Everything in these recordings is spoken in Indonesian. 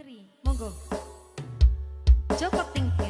Putri, monggo. Joko Tingkir.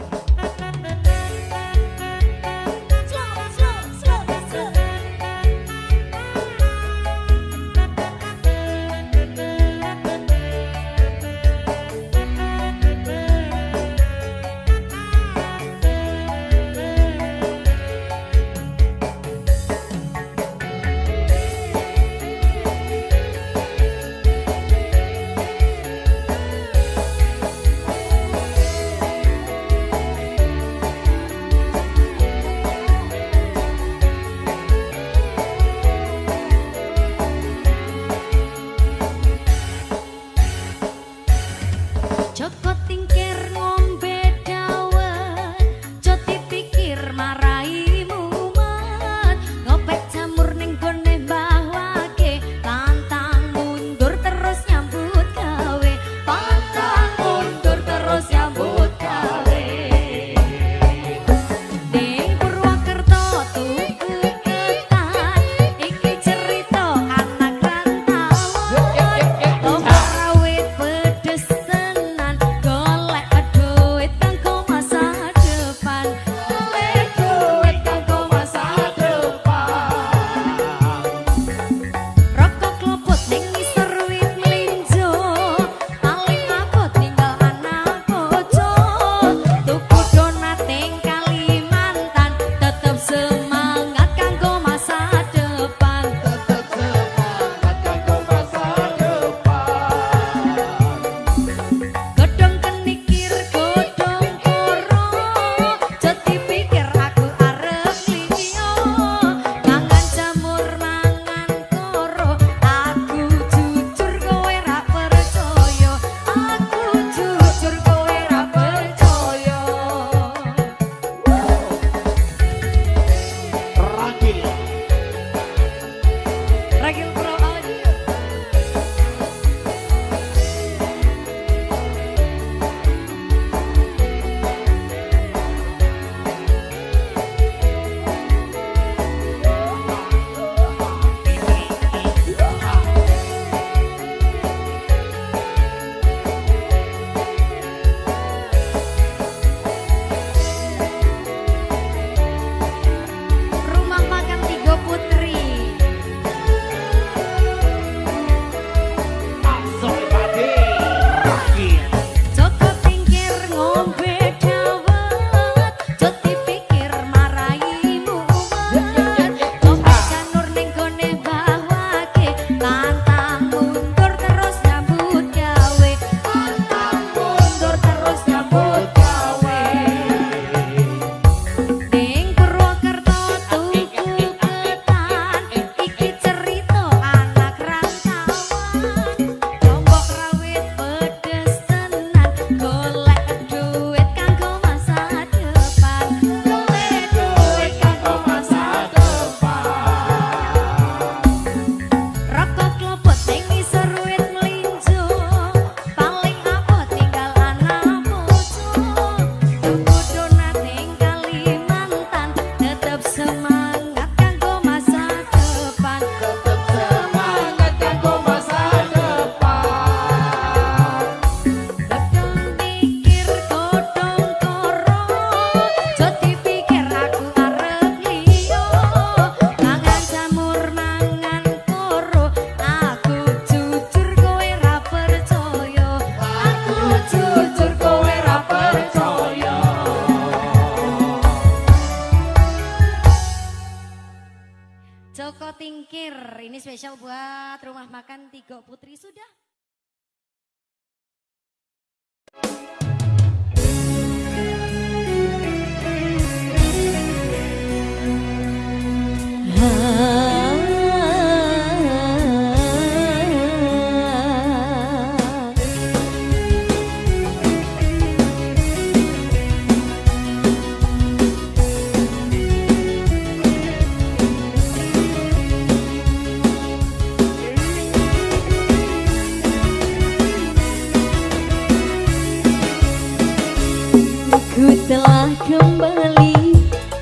Setelah kembali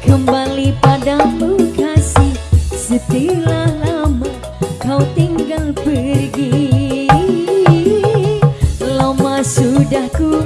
Kembali padamu kasih. Setelah lama kau tinggal pergi Lama sudah ku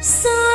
So.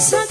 Such